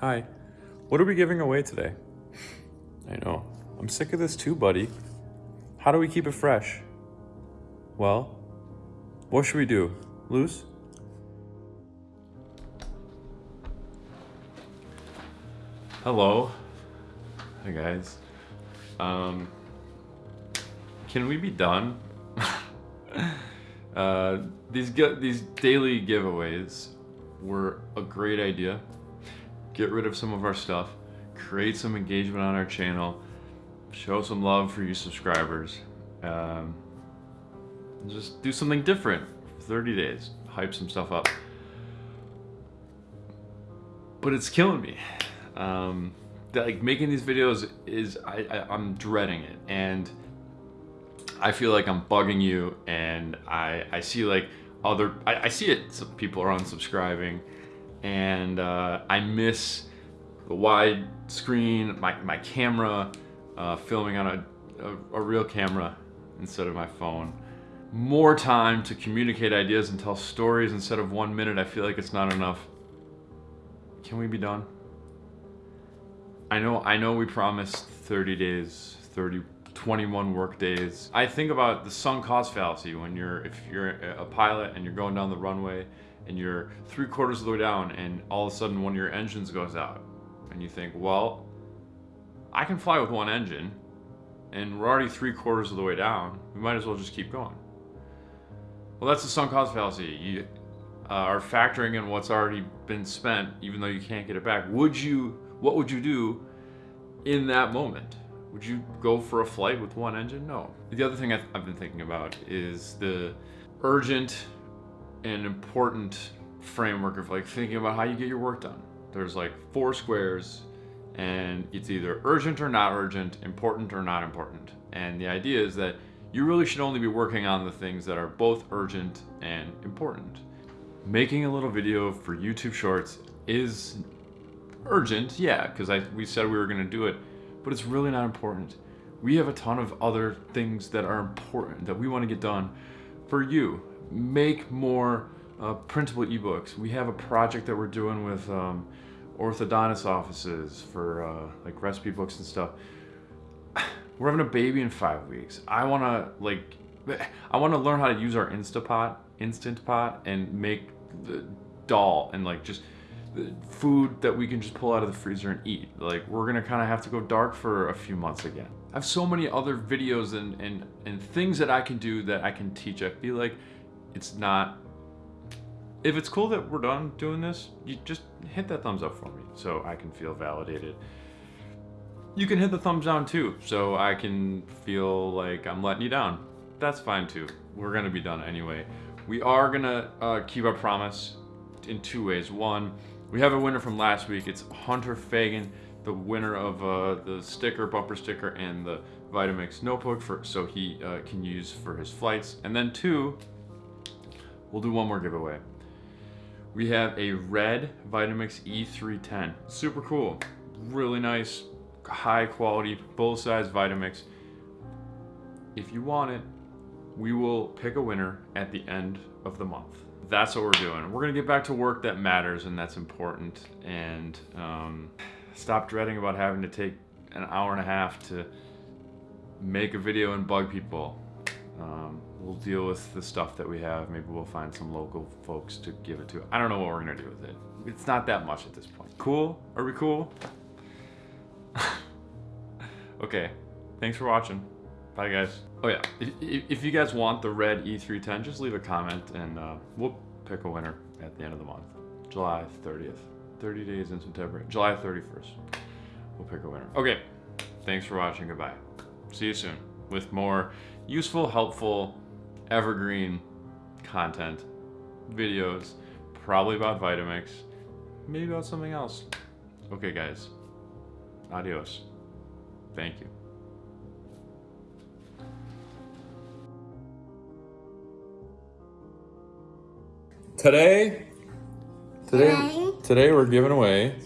Hi. What are we giving away today? I know. I'm sick of this too, buddy. How do we keep it fresh? Well, what should we do? Luz? Hello. Hi guys. Um can we be done? uh these these daily giveaways were a great idea. Get rid of some of our stuff, create some engagement on our channel, show some love for you subscribers. Um, just do something different for 30 days, hype some stuff up. But it's killing me. Um, like making these videos is, I, I, I'm dreading it. And I feel like I'm bugging you and I, I see like other, I, I see it, some people are unsubscribing and uh, I miss the wide screen, my, my camera, uh, filming on a, a, a real camera instead of my phone. More time to communicate ideas and tell stories instead of one minute. I feel like it's not enough. Can we be done? I know, I know we promised 30 days, 30, 21 work days. I think about the sunk cost fallacy when you're, if you're a pilot and you're going down the runway and you're three quarters of the way down and all of a sudden one of your engines goes out and you think, well, I can fly with one engine and we're already three quarters of the way down. We might as well just keep going. Well, that's the sunk cost fallacy. You uh, are factoring in what's already been spent, even though you can't get it back. Would you, what would you do in that moment? Would you go for a flight with one engine? No. The other thing I've, I've been thinking about is the urgent and important framework of like thinking about how you get your work done. There's like four squares and it's either urgent or not urgent, important or not important. And the idea is that you really should only be working on the things that are both urgent and important. Making a little video for YouTube Shorts is urgent, yeah, because we said we were going to do it, but it's really not important. We have a ton of other things that are important that we want to get done for you. Make more uh, printable ebooks. We have a project that we're doing with um, orthodontist offices for uh, like recipe books and stuff. We're having a baby in five weeks. I want to like, I want to learn how to use our Instapot, Instant Pot, and make the dal and like just food that we can just pull out of the freezer and eat. Like we're gonna kind of have to go dark for a few months again. I have so many other videos and, and, and things that I can do that I can teach. I feel like it's not if it's cool that we're done doing this, you just hit that thumbs up for me so I can feel validated. You can hit the thumbs down too, so I can feel like I'm letting you down. That's fine too. We're gonna be done anyway. We are gonna uh, keep our promise in two ways. One, we have a winner from last week. It's Hunter Fagan, the winner of uh, the sticker, bumper sticker, and the Vitamix notebook for so he uh, can use for his flights. And then two, we'll do one more giveaway we have a red Vitamix E310. Super cool. Really nice, high quality, full-size Vitamix. If you want it, we will pick a winner at the end of the month. That's what we're doing. We're gonna get back to work that matters and that's important. And um, stop dreading about having to take an hour and a half to make a video and bug people. Um, we'll deal with the stuff that we have. Maybe we'll find some local folks to give it to. I don't know what we're gonna do with it. It's not that much at this point. Cool? Are we cool? okay, thanks for watching. Bye guys. Oh yeah, if, if, you guys want the red E310, just leave a comment and uh, we'll pick a winner at the end of the month. July 30th. 30 days in September. July 31st. We'll pick a winner. Okay, thanks for watching. Goodbye. See you soon with more useful, helpful, evergreen content, videos, probably about Vitamix, maybe about something else. Okay, guys. Adios. Thank you. Today, today, today we're giving away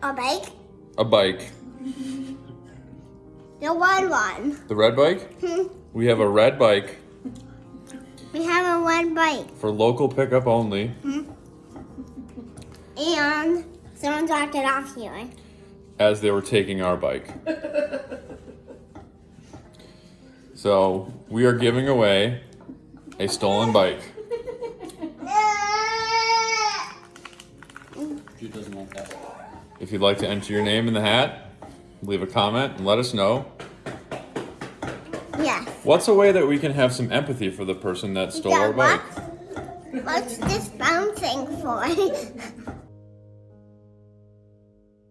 a bike. A bike. The red one. The red bike? Hmm. We have a red bike. We have a red bike. For local pickup only. Hmm. and someone dropped it off here. as they were taking our bike. So we are giving away a stolen bike. She doesn't want that. If you'd like to enter your name in the hat, leave a comment and let us know. Yes. What's a way that we can have some empathy for the person that stole Yeah, our bike? what? What's this bouncing for?